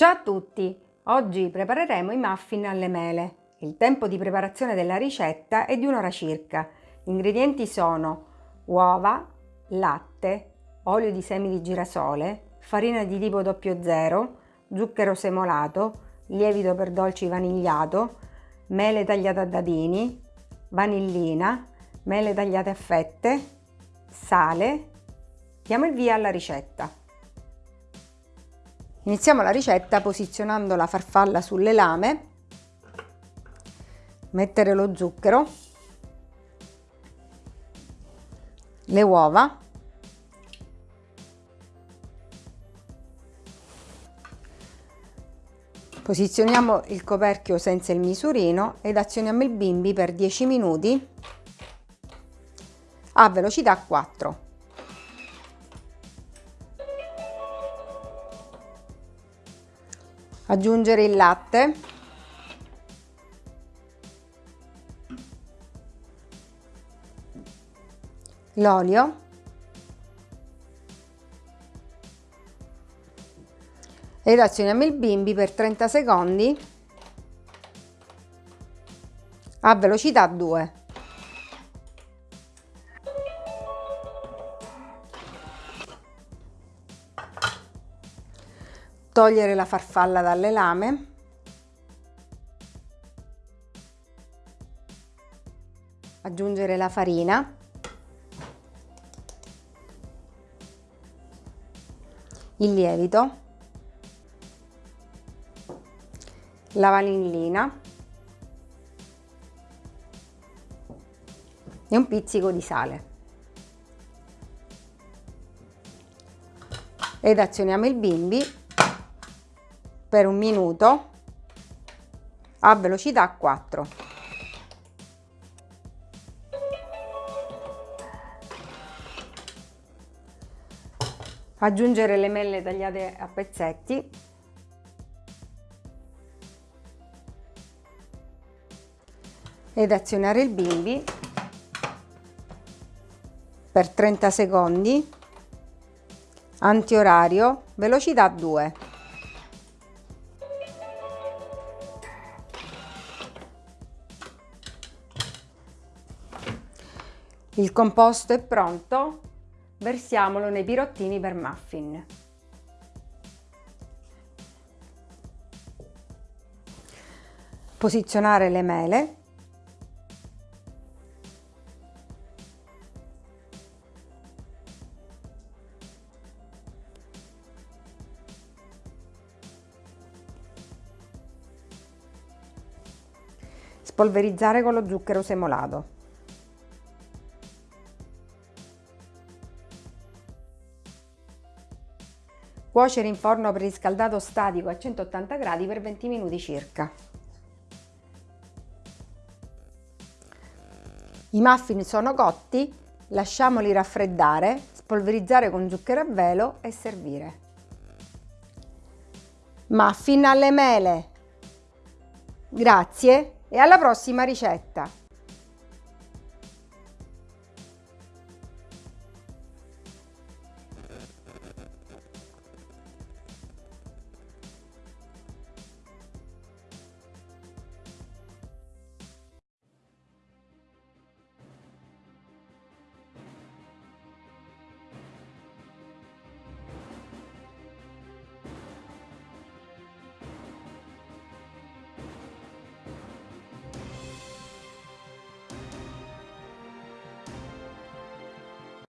Ciao a tutti! Oggi prepareremo i muffin alle mele. Il tempo di preparazione della ricetta è di un'ora circa. Gli ingredienti sono uova, latte, olio di semi di girasole, farina di tipo 00, zucchero semolato, lievito per dolci vanigliato, mele tagliate a dadini, vanillina, mele tagliate a fette, sale. Diamo il via alla ricetta. Iniziamo la ricetta posizionando la farfalla sulle lame, mettere lo zucchero, le uova, posizioniamo il coperchio senza il misurino ed azioniamo il bimbi per 10 minuti a velocità 4. Aggiungere il latte. L'olio. Ed azioniamo il bimbi per 30 secondi a velocità 2 togliere la farfalla dalle lame. Aggiungere la farina. Il lievito. La vanillina. E un pizzico di sale. Ed azioniamo il bimbi per un minuto a velocità 4. Aggiungere le mele tagliate a pezzetti. Ed azionare il bimbi per 30 secondi. Antiorario velocità 2 Il composto è pronto, versiamolo nei pirottini per muffin. Posizionare le mele. Spolverizzare con lo zucchero semolato. Cuocere in forno preriscaldato statico a 180 gradi per 20 minuti circa. I muffin sono cotti, lasciamoli raffreddare, spolverizzare con zucchero a velo e servire. Muffin alle mele! Grazie e alla prossima ricetta!